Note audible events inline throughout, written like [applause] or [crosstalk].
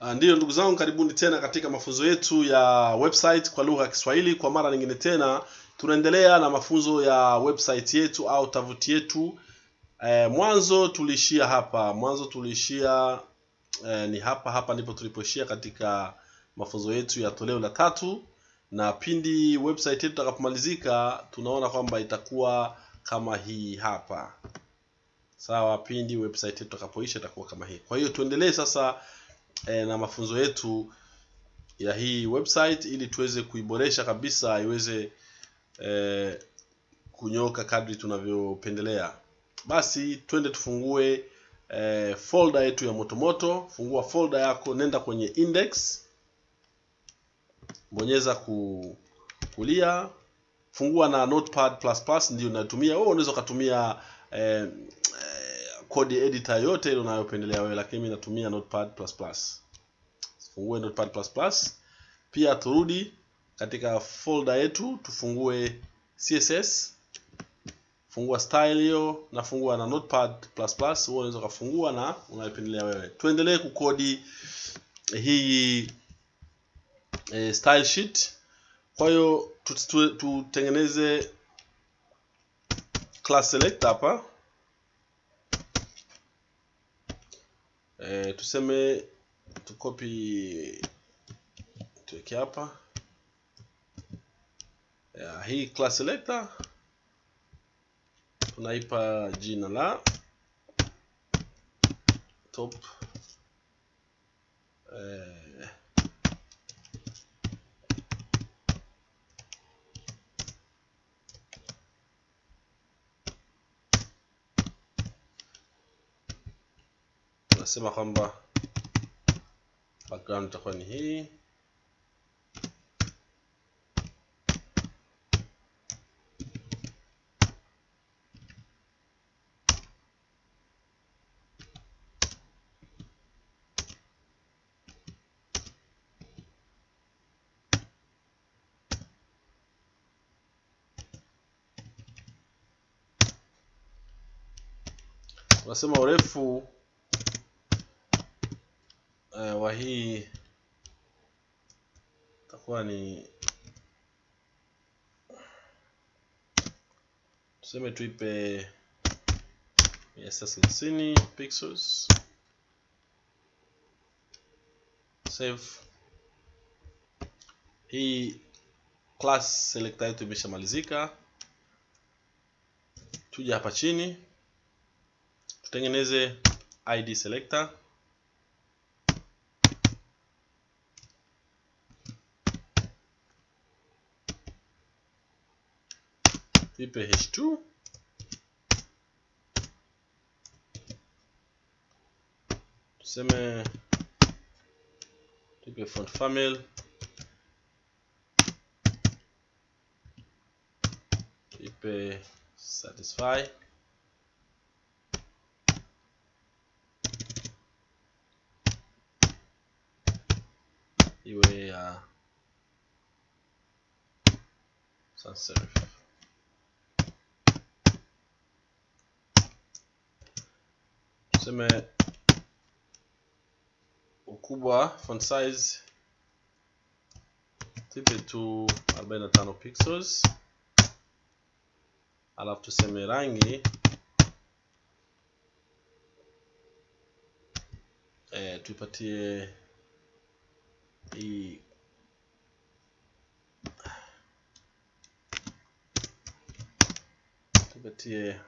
Uh, ndiyo ndugu zangu, karibuni tena katika mafunzo yetu ya website kwa lugha ya Kiswahili. Kwa mara nyingine tena tunaendelea na mafunzo ya website yetu au tovuti yetu. E, mwanzo tuliishia hapa, mwanzo tuliishia e, ni hapa hapa ndipo tulipoishia katika mafunzo yetu ya toleo la tatu, na pindi website yetu itakapomalizika, tunaona kwamba itakuwa kama hii hapa. Sawa, pindi website yetu itakapoisha itakuwa kama hii. Kwa hiyo tuendelee sasa eh, na mafunzo yetu ya hii website ili tuweze kuiboresha kabisa iweze e, kunyoka kadri tunavyopendelea. Basi twende tufungue e, folder yetu ya motomoto. Fungua folder yako, nenda kwenye index, bonyeza ku, kulia, fungua na notepad++ ndio unatumia wewe. Unaweza ukatumia eh, code editor yote ile unayopendelea wewe, lakini mimi natumia notepad++. Fungue notepad++. Pia turudi katika folder yetu, tufungue CSS fungua style hiyo nafungua na notepad++. Wewe unaweza ukafungua na unayopendelea wewe. Tuendelee kukodi hii e, style sheet. Kwa hiyo tutengeneze class select hapa e, tuseme tukopi tuweke hapa. Ya, hii class selector tunaipa jina la top eh, tunasema kwamba background itakuwa ni hii. Tunasema urefu uh, wa hii itakuwa ni tuseme tuipe mia sita thelathini pixels. Save. Hii class selector yetu imeshamalizika. tuja hapa chini tutengeneze id selector tuipe h2 tuseme tuipe font family tuipe satisfy iwe ya sans serif. Tuseme ukubwa font size tipe tu 45 pixels, alafu tuseme rangi eh, tuipatie hii tupatie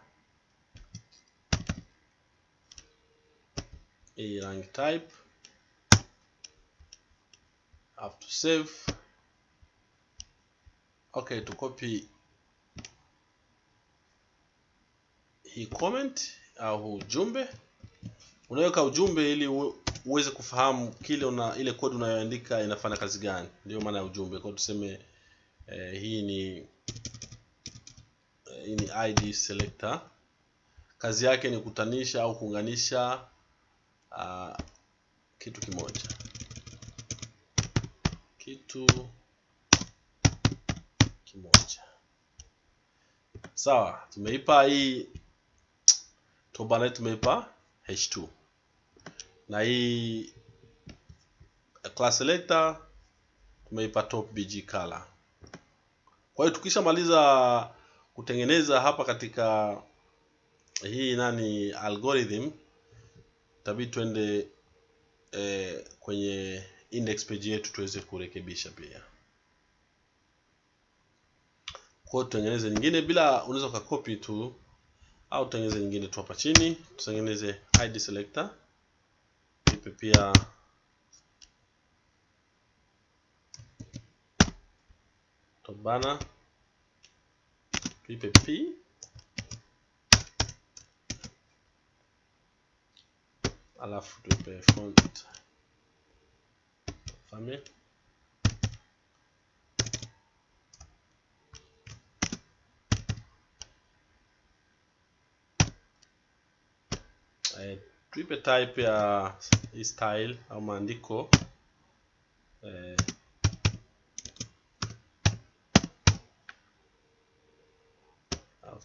hii rank type have to save. Okay, to copy hii comment au ujumbe. Unaweka ujumbe ili uweze kufahamu kile una ile kodi unayoandika inafanya kazi gani, ndio maana ya ujumbe. Kwa tuseme eh, hii ni eh, hii ni id selector, kazi yake ni kutanisha au kuunganisha uh, kitu kimoja. Kitu kimoja. Sawa, tumeipa hii toba tumeipa h2 na hii class selector tumeipa top bg color. Kwa hiyo tukishamaliza kutengeneza hapa katika hii nani algorithm tabii twende eh, kwenye index page yetu tuweze kurekebisha pia. Kwa tutengeneze nyingine bila unaweza ukakopi tu au tutengeneze nyingine tu hapa chini tutengeneze id selector. Ipe pia top banner. Tuipe p alafu tuipe font family eh, tuipe type ya hii style au maandiko eh,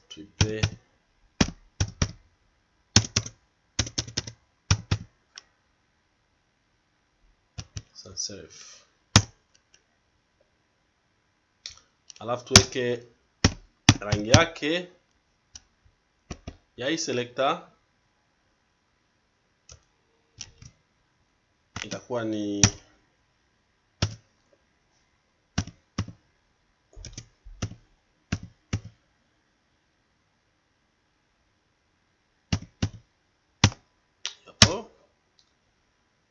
tuipe serif alafu tuweke rangi yake ya hii selector. Itakuwa ni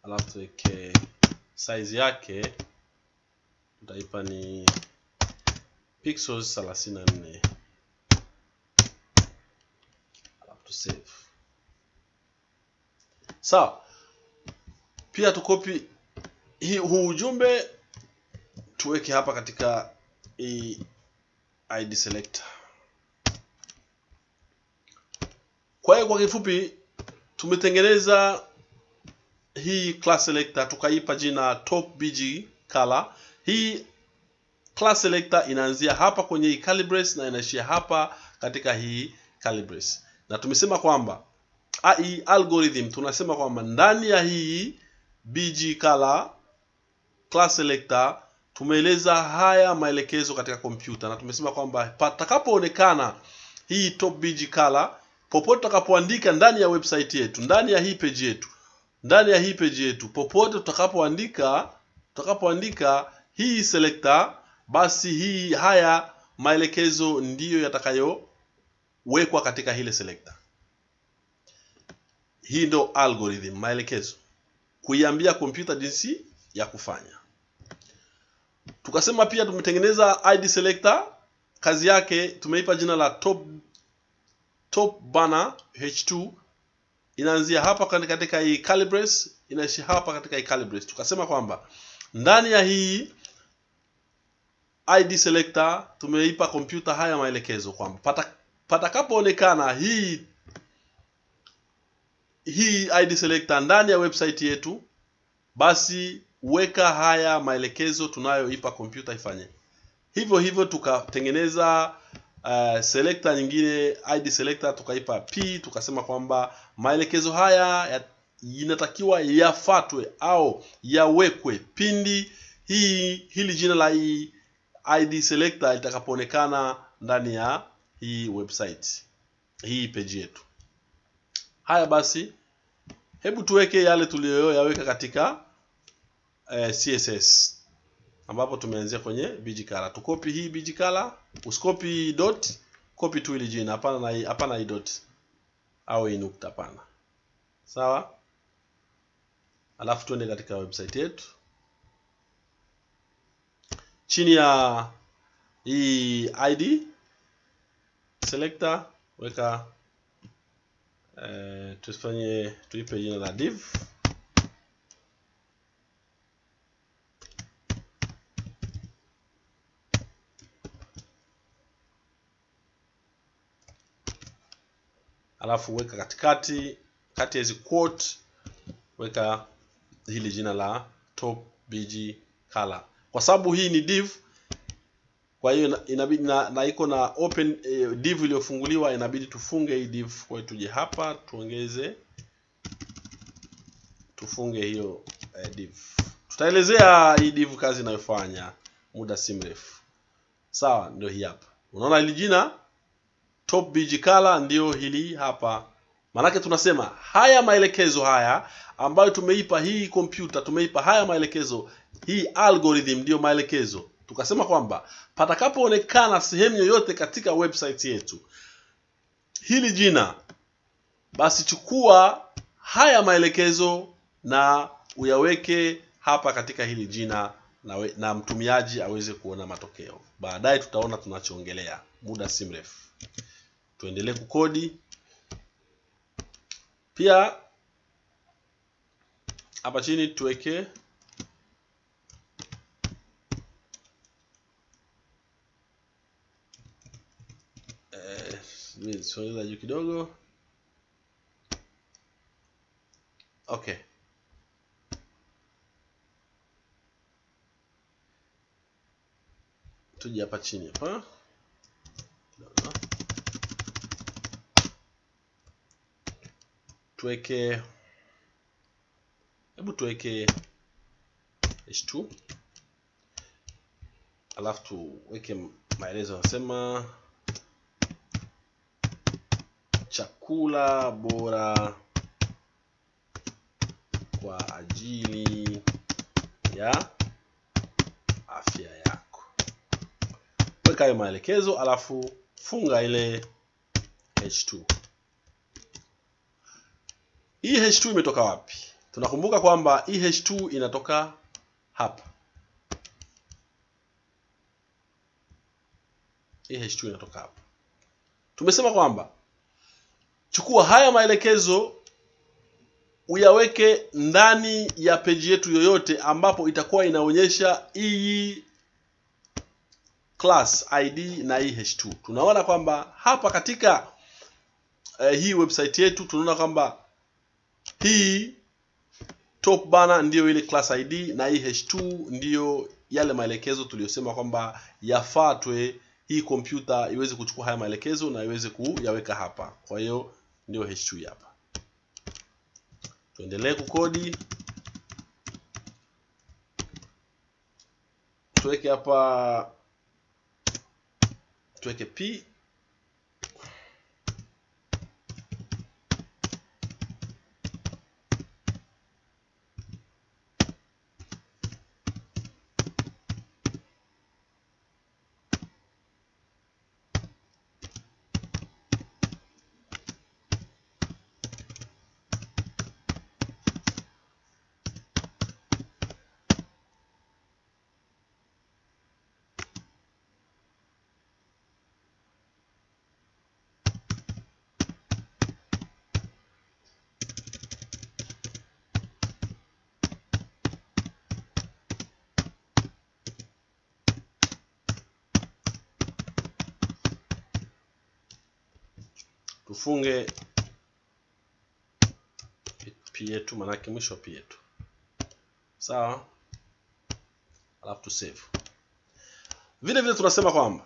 alafu tuweke size yake tutaipa ni pixels 34 alafu save. Sawa. Pia tukopi huu ujumbe tuweke hapa katika hii id selector. Kwa hiyo kwa kifupi tumetengeneza hii class selector tukaipa jina top bg color. Hii class selector inaanzia hapa kwenye hii calibrate na inaishia hapa katika hii calibrate, na tumesema kwamba hii algorithm tunasema kwamba ndani ya hii bg color class selector tumeeleza haya maelekezo katika kompyuta na tumesema kwamba patakapoonekana hii top bg color popote tutakapoandika ndani ya website yetu ndani ya hii page yetu ndani ya hii page yetu popote tutakapoandika tutakapoandika hii selector basi hii haya maelekezo ndiyo yatakayowekwa katika hile selector. Hii ndo algorithm maelekezo. Kuiambia kompyuta jinsi ya kufanya. Tukasema pia tumetengeneza id selector. Kazi yake tumeipa jina la top top banner h2 inaanzia hapa katika hii calibrates inaishi hapa katika hii calibrates. tukasema kwamba ndani ya hii id selector tumeipa kompyuta haya maelekezo kwamba pata, hii hii id selector ndani ya website yetu basi weka haya maelekezo tunayoipa kompyuta ifanye hivyo hivyo tukatengeneza uh, selector nyingine id selector tukaipa p tukasema kwamba maelekezo haya ya, inatakiwa yafatwe au yawekwe pindi hii hili jina la hii id selector litakapoonekana ndani ya hii website hii page yetu. Haya basi hebu tuweke yale tuliyoyaweka katika eh, css ambapo tumeanzia kwenye bgcolor tukopi hii bijikala, usikopi dot copy tu ili jina. Hapana na hii hapana hii dot. Au hii nukta hapana. Sawa? Alafu tuende katika website yetu. Chini ya hii id selector weka eh, tufanye tuipe jina la div alafu weka katikati kati ya hizi quote weka hili jina la top bg color. Kwa sababu hii ni div kwa hiyo inabidi na, na iko na open eh, div iliyofunguliwa inabidi tufunge hii div kwa hiyo tuje hapa tuongeze tufunge hiyo eh, div. Tutaelezea hii div kazi inayofanya muda si mrefu. Sawa ndio hii hapa. Unaona hili jina top bg color ndio hili hapa. Manake tunasema haya maelekezo haya ambayo tumeipa hii kompyuta tumeipa haya maelekezo hii algorithm ndiyo maelekezo. Tukasema kwamba patakapoonekana sehemu yoyote katika website yetu hili jina basi chukua haya maelekezo na uyaweke hapa katika hili jina na, we, na mtumiaji aweze kuona matokeo. Baadaye tutaona tunachoongelea muda si mrefu tuendelee kukodi. Pia hapa chini tuweke eh, sogeza juu kidogo. Okay tuje hapa chini hapa. Kidogo tuweke hebu tuweke h2 alafu tuweke maelezo yanasema chakula bora kwa ajili ya afya yako. Weka hayo maelekezo alafu funga ile h2 hii h2 imetoka wapi? Tunakumbuka kwamba hii h2 inatoka hapa. Hii h2 inatoka hapa. Tumesema kwamba chukua haya maelekezo uyaweke ndani ya peji yetu yoyote ambapo itakuwa inaonyesha hii class id na hii h2 tunaona kwamba hapa katika eh, hii website yetu tunaona kwamba hii top banner ndiyo ile class id na hii h2 ndiyo yale maelekezo tuliyosema kwamba yafatwe hii kompyuta iweze kuchukua haya maelekezo na iweze kuyaweka hapa. Kwa hiyo ndio h2 hapa. Tuendelee kukodi. Tuweke hapa tuweke p tufunge p yetu manake mwisho p yetu. Sawa? Alafu tu save. Vile vile tunasema kwamba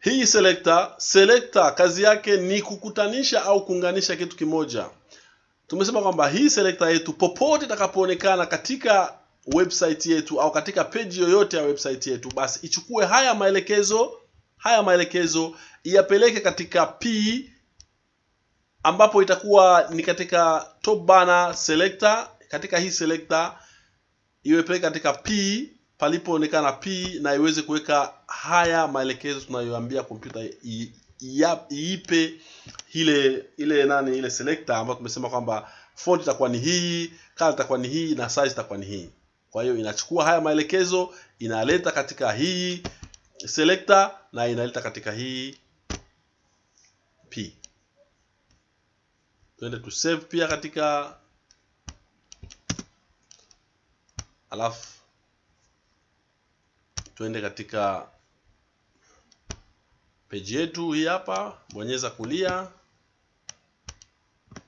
hii selector selector kazi yake ni kukutanisha au kuunganisha kitu kimoja. Tumesema kwamba hii selector yetu popote itakapoonekana katika website yetu au katika page yoyote ya website yetu basi ichukue haya maelekezo haya maelekezo iyapeleke katika p ambapo itakuwa ni katika top banner selector. Katika hii selector iwepeleke katika p palipoonekana p na iweze kuweka haya maelekezo tunayoambia kompyuta iipe ile ile nani ile selector ambayo tumesema kwamba font itakuwa ni hii color itakuwa ni hii na size itakuwa ni hii. Kwa hiyo inachukua haya maelekezo inaleta katika hii selector na inaleta katika hii p. Tuende tu save pia katika alafu tuende katika peji yetu hii hapa bonyeza kulia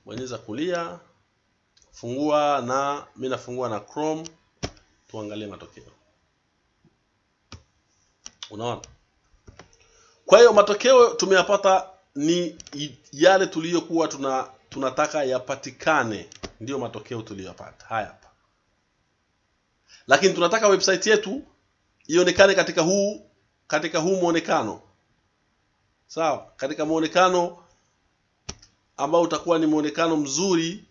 bonyeza kulia fungua na mi nafungua na chrome tuangalie matokeo. Unaona kwa hiyo matokeo tumeyapata ni yale tuliyokuwa tuna tunataka yapatikane. Ndiyo matokeo tuliyopata. Haya hapa. Lakini tunataka website yetu ionekane katika huu katika huu muonekano sawa? Katika mwonekano ambao utakuwa ni mwonekano mzuri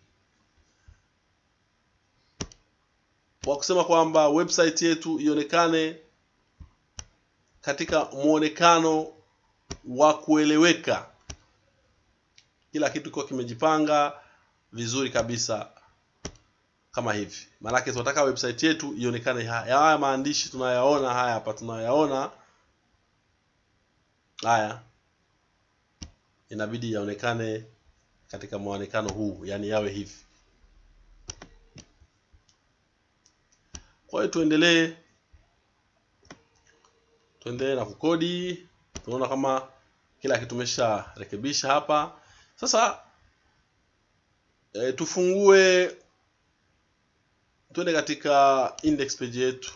wa kusema kwamba website yetu ionekane katika muonekano wa kueleweka. Kila kitu kiko kimejipanga vizuri kabisa kama hivi. Maanake tunataka website yetu ionekane haya maandishi tunayaona haya hapa tunayaona. Haya. Inabidi yaonekane katika muonekano huu yani yawe hivi. Kwa hiyo tuendelee tuendelee na kukodi. Tunaona kama kila kitu tumesharekebisha hapa. Sasa e, tufungue tuende katika index page yetu.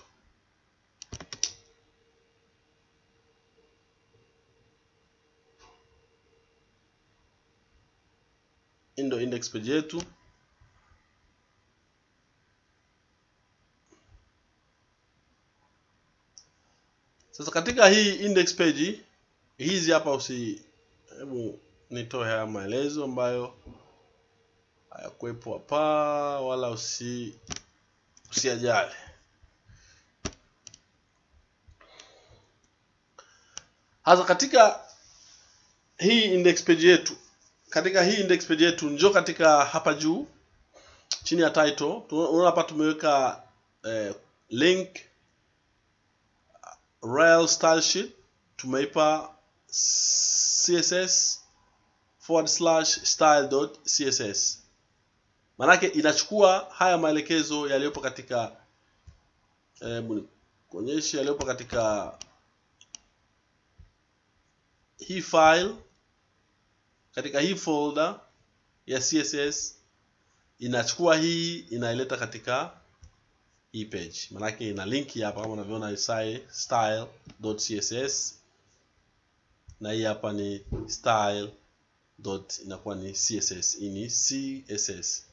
Ndo index page yetu. Sasa katika hii index page hizi hapa usi hebu nitoe haya maelezo ambayo hayakuwepo hapa wala usi usiajali hasa katika hii index page yetu katika hii index page yetu njoo katika hapa juu chini ya title unaona hapa tumeweka eh, link rel style sheet tumeipa css forward slash style dot css manake inachukua haya maelekezo yaliyopo katika hebu kuonyesha yaliyopo katika hii file. Katika hii folder ya css inachukua hii inaileta katika hii page. Manake ina linki hapa kama unavyoona style.css na hii hapa ni style dot inakuwa ni css hii ni css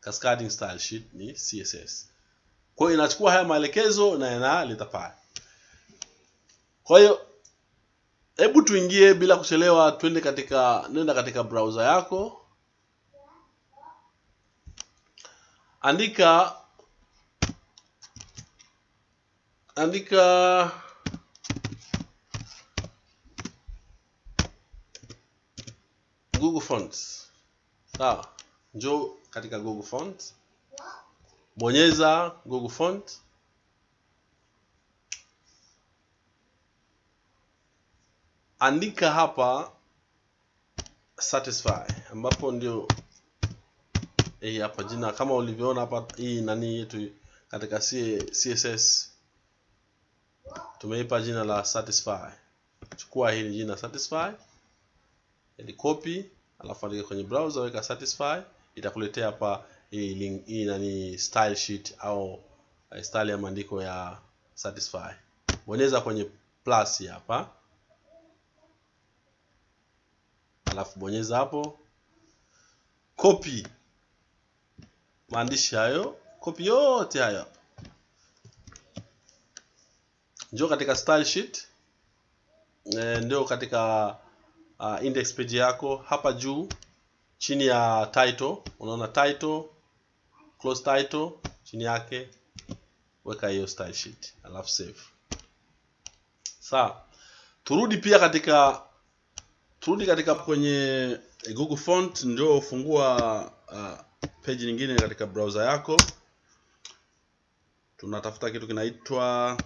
cascading style sheet ni css kwa hiyo inachukua haya maelekezo na inaleta pale. Kwa hiyo hebu tuingie bila kuchelewa twende katika nenda katika browser yako. Andika andika google fonts. Sawa. Njoo katika google fonts. Bonyeza google font. Andika hapa satisfy ambapo ndio hii hapa jina kama ulivyoona hapa hii nani yetu katika css tumeipa jina la satisfy. Chukua hili jina satisfy copy alafu andika kwenye browser weka satisfy. Itakuletea hapa hii link hii nani style sheet au uh, style ya maandiko ya satisfy. Bonyeza kwenye plus hapa. Alafu bonyeza hapo. Copy. Maandishi hayo copy yote hayo. Njoo katika style sheet. E, ndio katika uh, index page yako hapa juu chini ya title. Unaona title close title chini yake weka hiyo style sheet alafu save. Sawa. Turudi pia katika turudi katika kwenye google font ndio ufungua uh, page nyingine katika browser yako. Tunatafuta kitu kinaitwa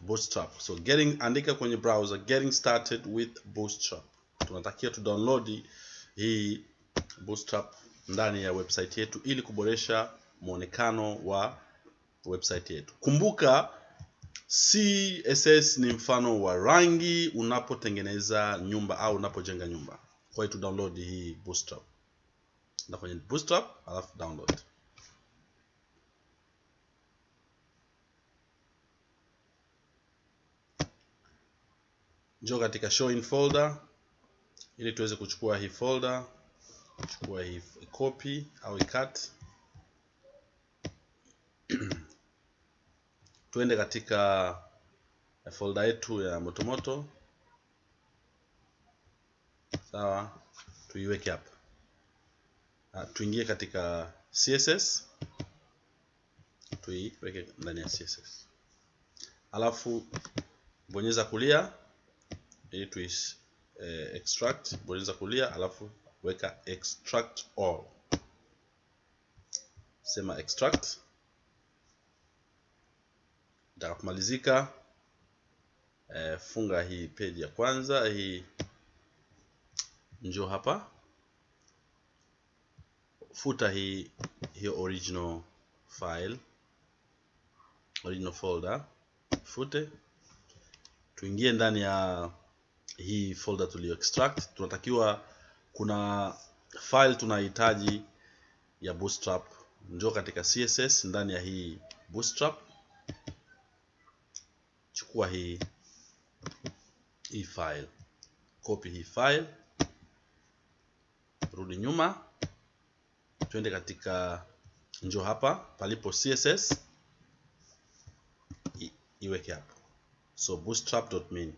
bootstrap. So getting andika kwenye browser getting started with bootstrap tunatakiwa tu download hii bootstrap ndani ya website yetu ili kuboresha muonekano wa website yetu. Kumbuka css ni mfano wa rangi unapotengeneza nyumba au unapojenga nyumba. Kwa hiyo tu download hii bootstrap. Na kwenye bootstrap alafu download. Njoo katika show in folder ili tuweze kuchukua hii folder kuchukua hii copy au cut [clears throat] tuende katika folder yetu ya motomoto. Sawa tuiweke hapa. Ah, tuingie katika css tuiweke ndani ya css alafu bonyeza kulia ili tu eh, extract bonyeza kulia alafu weka extract all. Sema extract. Itakapomalizika eh, funga hii page ya kwanza hii njoo hapa. Futa hii hiyo original file original folder. Fute. Tuingie ndani ya hii folder tulio extract tunatakiwa kuna file tunahitaji ya bootstrap. Njoo katika css ndani ya hii bootstrap. Chukua hii hii file. Copy hii file. Rudi nyuma. Twende katika njoo hapa palipo css iweke hapo. So bootstrap.min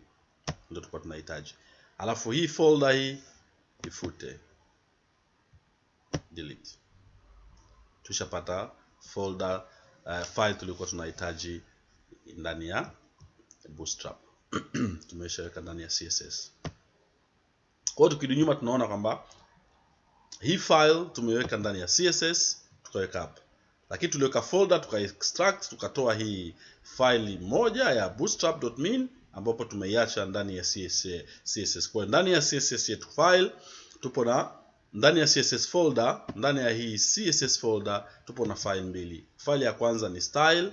ndio tulikuwa tunahitaji. Alafu hii folder hii ifute. Delete. Tushapata folder uh, file tulikuwa tunahitaji ndani ya bootstrap. [clears throat] Tumeshaweka ndani ya css kwa hiyo tukirudi nyuma tunaona kwamba hii file tumeweka ndani ya css tukaweka hapa. Lakini tuliweka folder tuka extract tukatoa hii file moja ya bootstrap.min ambapo tumeiacha ndani ya CSS, CSS. Kwa ndani ya CSS yetu file tupo na ndani ya CSS folder, ndani ya hii CSS folder tupo na file mbili. File ya kwanza ni style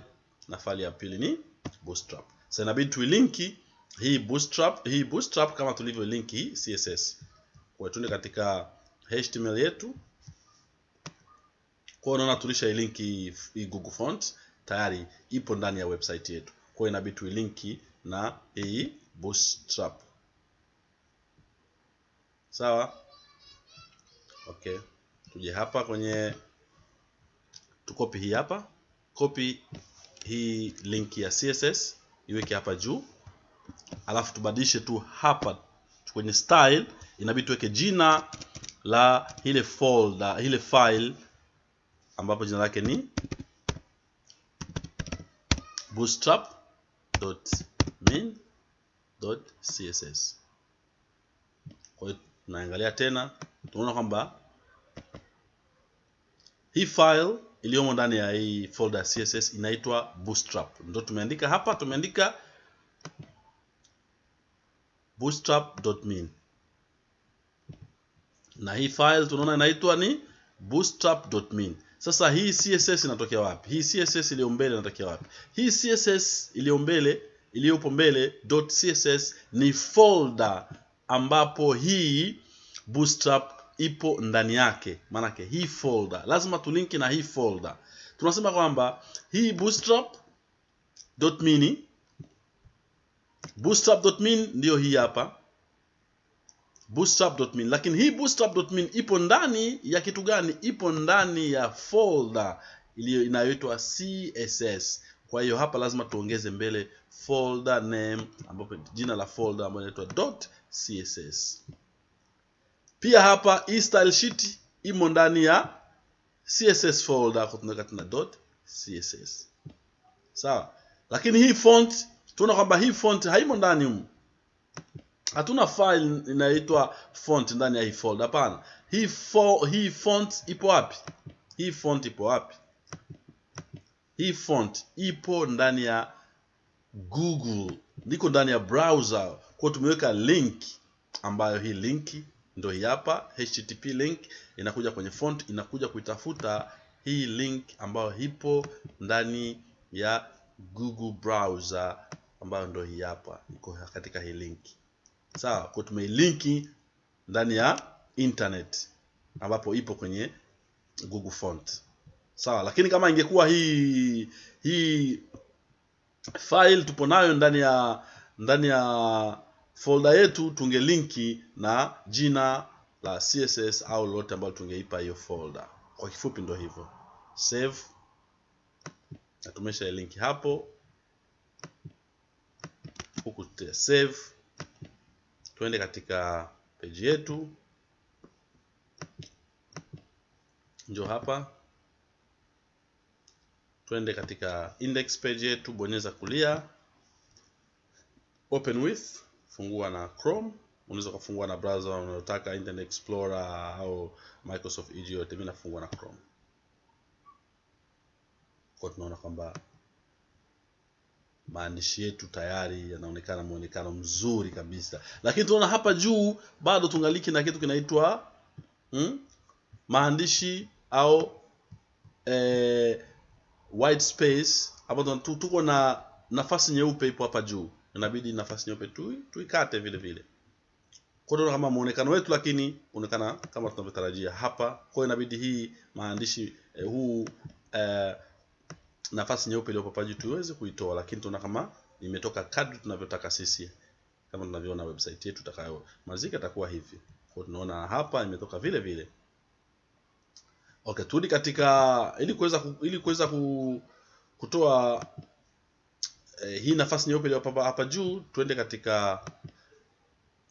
na file ya pili ni bootstrap. Sasa inabidi tuilinki hii bootstrap, hii bootstrap kama tulivyo linki hii CSS. Kwa tuende katika HTML yetu. Kwa unaona tulisha ilinki hii Google Fonts tayari ipo ndani ya website yetu. Kwa inabidi tuilinki na hii bootstrap. Sawa? Okay. Tuje hapa kwenye tukopi hii hapa. Copy hii link ya CSS iweke hapa juu. Alafu tubadilishe tu hapa kwenye style inabidi tuweke jina la ile folder, ile file ambapo jina lake ni bootstrap.min.css. Kwa tunaangalia tena, tunaona kwamba hii file iliyomo ndani ya hii folder CSS inaitwa bootstrap. Ndio tumeandika hapa, tumeandika bootstrap.min na hii file tunaona inaitwa ni bootstrap.min. Sasa hii CSS inatokea wapi? Hii CSS iliyo mbele inatokea wapi? Hii CSS iliyo mbele iliyopo mbele .css ni folder ambapo hii bootstrap ipo ndani yake. Maanake hii folder. Lazima tulinki na hii folder. Tunasema kwamba hii bootstrap.mini bootstrap.min ndiyo hii hapa. Bootstrap.min lakini hii bootstrap.min ipo ndani ya kitu gani? Ipo ndani ya folder iliyo inayoitwa css kwa hiyo hapa lazima tuongeze mbele folder name ambapo jina la folder ambayo inaitwa .css. Pia hapa hii style sheet imo ndani ya css folder kwa tunaweka tuna .css. Sawa? Lakini hii font tunaona kwamba hii font haimo ndani humu. Hatuna file inaitwa font ndani ya hii folder hapana. Hii fo, hii font ipo wapi? Hii font ipo wapi hii font ipo ndani ya google. Niko ndani ya browser. Kwa tumeweka link ambayo hii link ndio hii hapa http link inakuja kwenye font inakuja kuitafuta hii link ambayo ipo ndani ya google browser ambayo ndio hii hapa iko katika hii link. Sawa kwa tumeilinki ndani ya internet ambapo ipo kwenye google font sawa lakini kama ingekuwa hii hii file tupo nayo ndani ya ndani ya folder yetu tungelinki na jina la css au lolote ambalo tungeipa hiyo folder. Kwa kifupi ndio hivyo. Save. Na tumesha linki hapo. Huku tuta save. Tuende katika page yetu. Njo hapa twende katika index page yetu bonyeza kulia. Open with fungua na chrome. Unaweza kufungua na browser unayotaka internet explorer au microsoft edge yote. Mimi nafungua na chrome. Kwa tunaona kwamba maandishi yetu tayari yanaonekana muonekano mzuri kabisa. Lakini tunaona hapa juu bado tungaliki na kitu kinaitwa hmm? maandishi au eh, white space hapo tuko na nafasi nyeupe ipo hapa juu. Inabidi nafasi nyeupe tu tuikate vile vile. Kwa hiyo kama muonekano wetu lakini unaonekana kama tunavyotarajia hapa. Kwa hiyo inabidi hii maandishi eh, huu eh, nafasi nyeupe iliyopo hapa juu tuweze kuitoa lakini tunaona kama imetoka kadri tunavyotaka sisi. Kama tunavyoona website yetu itakayomalizika itakuwa hivi. Kwa tunaona hapa imetoka vile vile okay turudi katika ili kuweza ili kuweza kutoa eh, hii nafasi nyeupe iliyo hapa juu tuende katika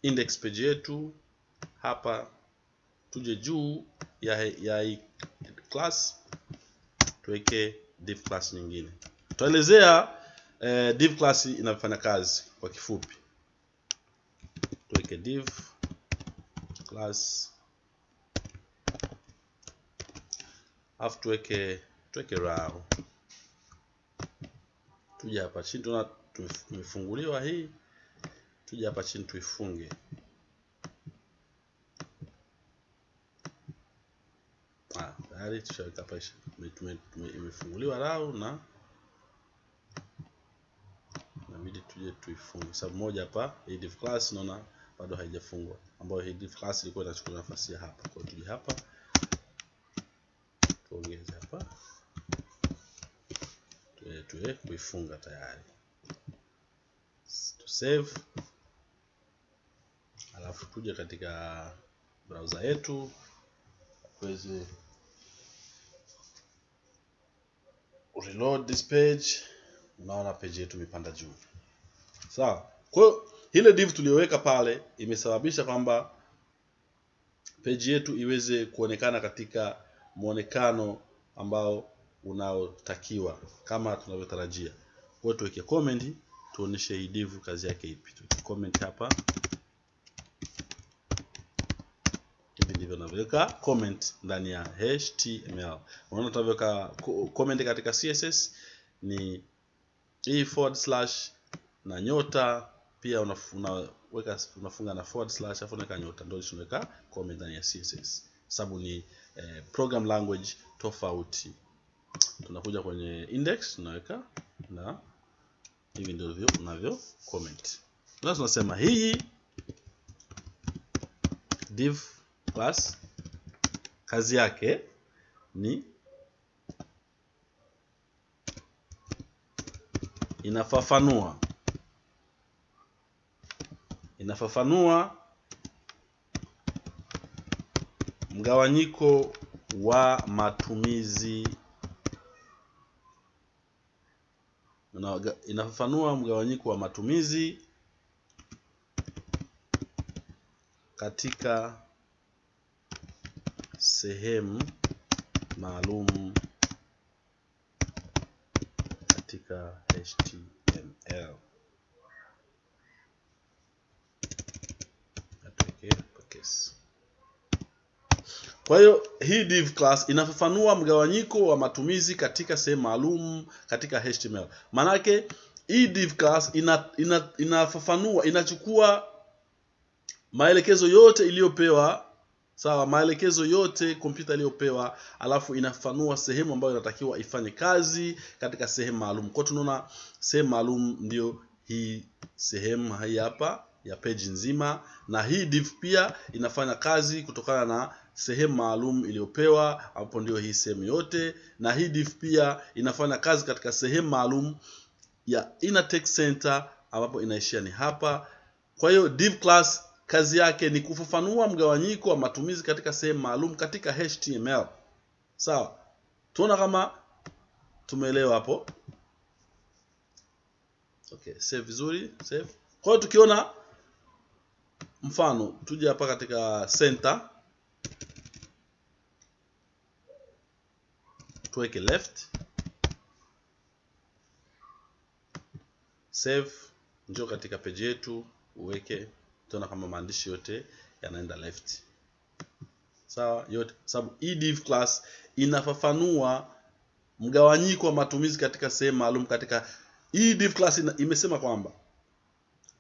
index page yetu. Hapa tuje juu ya ya class tuweke div class nyingine. Tutaelezea eh, div class inavyofanya kazi kwa kifupi. Tuweke div class alafu tuweke tuweke raw tuja hapa chini tuna tumefunguliwa hii. Tuja hapa chini tuifunge. Tayari tushaweka hapa imefunguliwa rao na inabidi tuje tuifunge. Sababu moja hapa hii class naona bado haijafungwa. Ambayo hii class ilikuwa inachukua nafasi ya hapa. Kwa tuje hapa tuongeze hapa. Tuwe, kuifunga tayari. Tu save. Alafu tuje katika browser yetu. Tuweze reload this page. Unaona page yetu imepanda juu. Sawa. Kwa hiyo ile div tuliyoweka pale imesababisha kwamba page yetu iweze kuonekana katika muonekano ambao unaotakiwa kama tunavyotarajia. Kwa hiyo tuweke comment tuoneshe Idivu div kazi yake ipi. Tuweke comment hapa. Hivi ndivyo navyoweka comment ndani ya html unaona tunavyoweka comment katika css ni hii forward slash na nyota. Pia unaweka unafunga na forward slash afu unaweka nyota. Ndio tunaweka comment ndani ya css sababu ni eh, program language tofauti. Tunakuja kwenye index tunaweka na hivi ndivyo unavyo comment. Sasa tunasema hii div class kazi yake ni inafafanua. Inafafanua mgawanyiko wa matumizi inafafanua mgawanyiko wa matumizi katika sehemu maalum katika HTML. Kwa hiyo hii div class inafafanua mgawanyiko wa matumizi katika sehemu maalum katika HTML. Manake hii div class ina, ina, inafafanua inachukua maelekezo yote iliyopewa sawa maelekezo yote kompyuta iliyopewa alafu inafafanua sehemu ambayo inatakiwa ifanye kazi katika sehemu maalum kwa tunaona sehemu maalum ndio hii sehemu hii hapa ya page nzima na hii div pia inafanya kazi kutokana na sehemu maalum iliyopewa hapo ndio hii sehemu yote. Na hii div pia inafanya kazi katika sehemu maalum ya inner text center ambapo inaishia ni hapa. Kwa hiyo div class kazi yake ni kufafanua mgawanyiko wa matumizi katika sehemu maalum katika HTML. Sawa. Tuona kama tumeelewa hapo? Okay save vizuri save. Kwa hiyo tukiona mfano tuje hapa katika center tuweke left. Save. Njoo katika page yetu uweke utaona kama maandishi yote yanaenda left. Sawa yote sababu hii div class inafafanua mgawanyiko wa matumizi katika sehemu maalum katika hii div class ina, imesema kwamba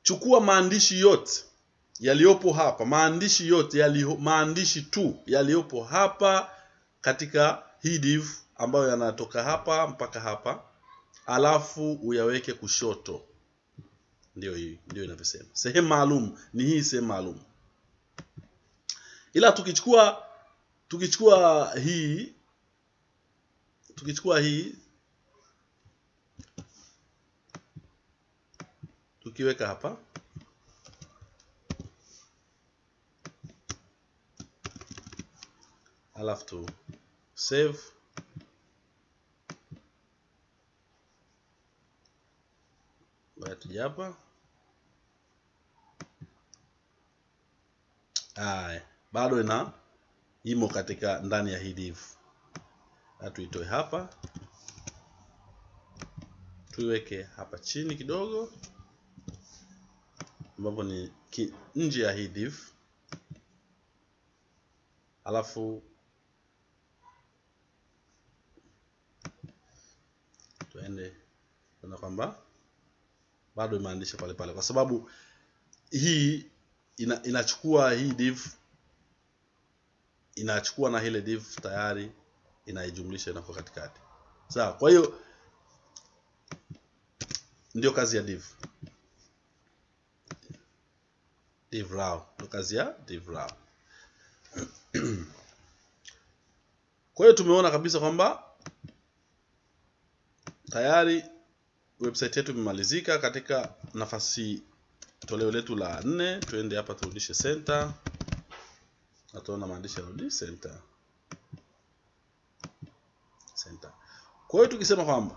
chukua maandishi yote yaliyopo hapa maandishi yote yali, maandishi tu yaliyopo hapa katika hii div ambayo yanatoka hapa mpaka hapa alafu uyaweke kushoto. Ndio hii ndio inavyosema. Sehemu maalum ni hii sehemu maalum. Ila tukichukua tukichukua hii tukichukua hii tukiweka hapa alafu tu save. Ngoja tuje hapa. Bado ina imo katika ndani ya hii div. Tuitoe hapa. Tuiweke hapa chini kidogo, ambapo ni nje ya hii div, alafu tuende tuna kwamba bado imeandisha pale pale, kwa sababu hii ina, inachukua hii div inachukua na ile div tayari inaijumlisha inakuwa katikati. Sawa kwa hiyo ndio kazi ya div. Div raw ndio kazi ya div raw. [clears throat] Kwa hiyo tumeona kabisa kwamba tayari website yetu imemalizika katika nafasi toleo letu la nne. Tuende hapa turudishe center. Na tuona maandishi yarudi center. Center. Kwa hiyo tukisema kwamba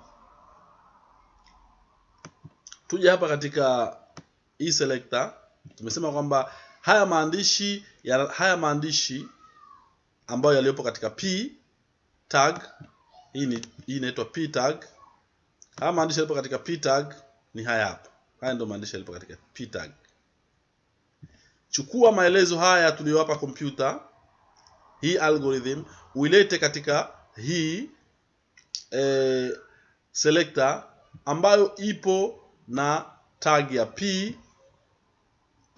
tuje hapa katika hii selector tumesema kwamba haya maandishi ya, haya maandishi ambayo yaliyopo katika p tag hii inaitwa p tag haya maandishi yalipo katika p tag ni haya hapa. Haya ndio maandishi yalipo katika p tag chukua maelezo haya tuliyowapa kompyuta hii algorithm uilete katika hii e, selector ambayo ipo na tag ya p.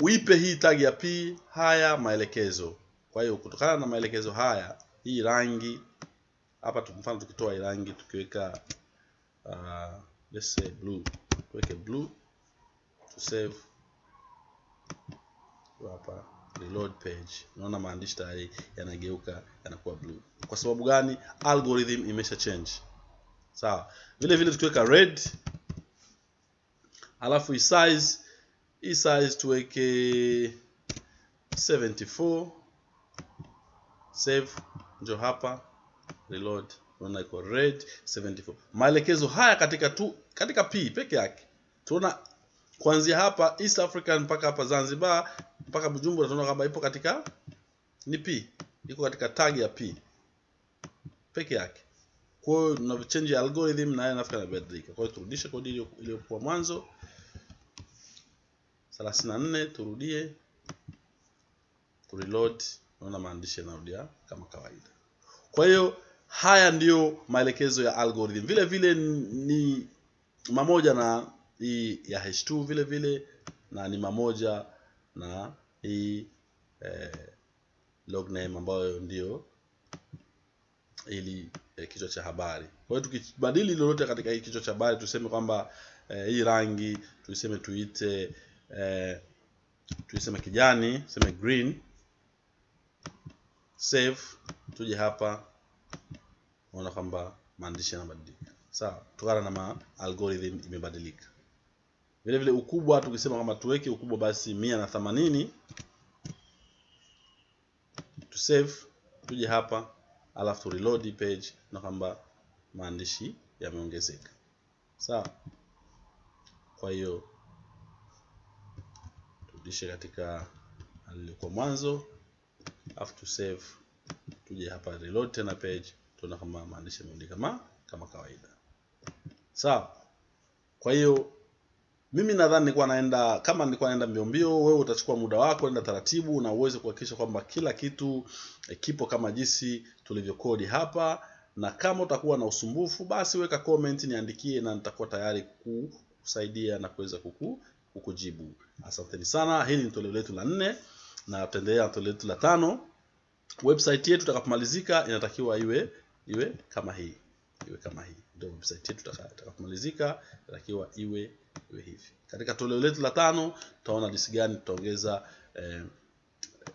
Uipe hii tag ya p haya maelekezo. Kwa hiyo kutokana na maelekezo haya hii rangi hapa mfano tukitoa hii rangi tukiweka uh, let's say blue. Tuweke blue to save. Hapa reload page. Unaona maandishi tayari yanageuka yanakuwa blue. Kwa sababu gani? Algorithm imesha change. Sawa. Vile vile tukiweka red alafu hii size hii size tuweke 74 save njo hapa reload unaona iko red 74 maelekezo haya katika tu katika p peke yake. Tunaona kuanzia hapa East African mpaka hapa Zanzibar mpaka Bujumbura tunaona kwamba ipo katika ni P, iko katika tag ya P. Peke yake. Kwa hiyo tuna change algorithm na nafikiri inabadilika. Kwa hiyo turudishe kodi iliyokuwa mwanzo. 34 turudie. Kureload, naona maandishi yanarudia kama kawaida. Kwa hiyo haya ndiyo maelekezo ya algorithm. Vile vile ni mamoja na hii ya H2 vile vile na ni mamoja na hii eh, log name ambayo ndio ili eh, kichwa cha habari. Kwa hiyo tukibadili lolote katika hii kichwa cha habari tuseme kwamba eh, hii rangi tuiseme tuite eh, tuiseme kijani, tuseme green. Save, tuje hapa unaona kwamba maandishi yanabadilika. Sawa, kutokana na ma algorithm imebadilika. Vile vile ukubwa tukisema kwamba tuweke ukubwa basi mia na themanini tu save, tuje hapa alafu reload page na kwamba maandishi yameongezeka sawa kwa hiyo turudishe katika alilikuwa mwanzo alafu tu save tuje hapa reload tena page tuona kama maandishi mengi kama kama kawaida. Sawa. Kwa hiyo mimi nadhani nilikuwa naenda kama nilikuwa naenda mbio mbio wewe utachukua muda wako enda taratibu na uweze kuhakikisha kwamba kila kitu eh, kipo kama jinsi tulivyokodi hapa. Na kama utakuwa na usumbufu basi weka comment niandikie na nitakuwa tayari kusaidia na kuweza kuku, kukujibu. Asanteni sana. Hili ni toleo letu la nne na tutaendelea na toleo letu la tano. Website yetu itakapomalizika inatakiwa iwe iwe kama hii iwe kama hii. Ndio website yetu itaka- itakapomalizika inatakiwa iwe iwe hivi. Katika toleo letu la tano tutaona jinsi gani tutaongeza eh,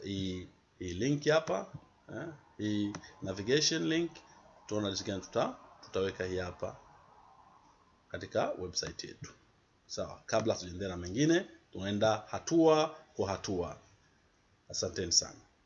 hii hii link hapa eh, hii navigation link. Tutaona jinsi gani tuta, tutaweka hii hapa katika website yetu. Sawa kabla tujaendelea na mengine tunaenda hatua kwa hatua. Asanteni sana